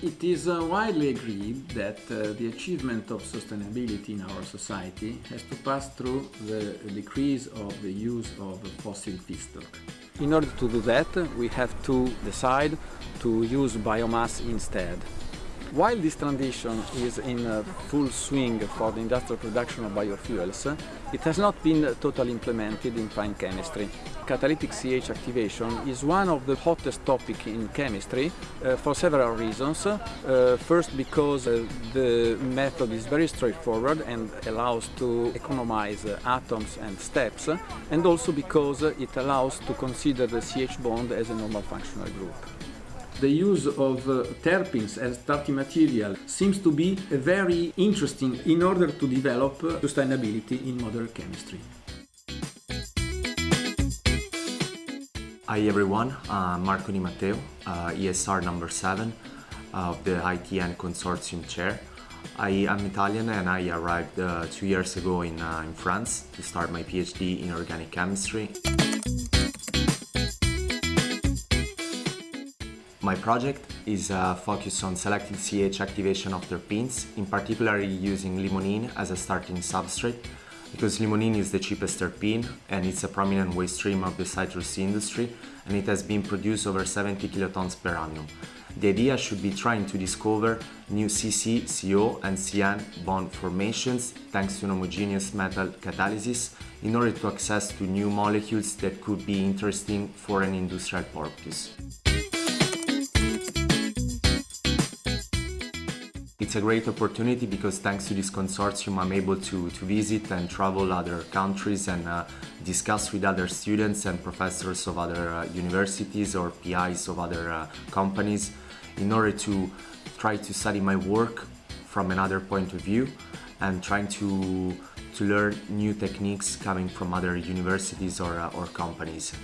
It is uh, widely agreed that uh, the achievement of sustainability in our society has to pass through the decrease of the use of fossil feedstock. In order to do that, we have to decide to use biomass instead. While this transition is in uh, full swing for the industrial production of biofuels, it has not been totally implemented in fine chemistry. Catalytic CH activation is one of the hottest topics in chemistry uh, for several reasons. Uh, first because uh, the method is very straightforward and allows to economize uh, atoms and steps and also because it allows to consider the CH bond as a normal functional group the use of uh, terpenes as starting material seems to be very interesting in order to develop uh, sustainability in modern chemistry. Hi everyone, uh, Marco Di Matteo, uh, ESR number 7 of the ITN Consortium Chair. I am Italian and I arrived uh, two years ago in, uh, in France to start my PhD in organic chemistry. My project is uh, focused on selected CH activation of terpenes, in particular using limonene as a starting substrate, because limonene is the cheapest terpene and it's a prominent waste stream of the citrus industry and it has been produced over 70 kilotons per annum. The idea should be trying to discover new CC, CO and CN bond formations thanks to an homogeneous metal catalysis in order to access to new molecules that could be interesting for an industrial purpose. It's a great opportunity because thanks to this consortium I'm able to, to visit and travel other countries and uh, discuss with other students and professors of other uh, universities or PIs of other uh, companies in order to try to study my work from another point of view and trying to, to learn new techniques coming from other universities or, uh, or companies.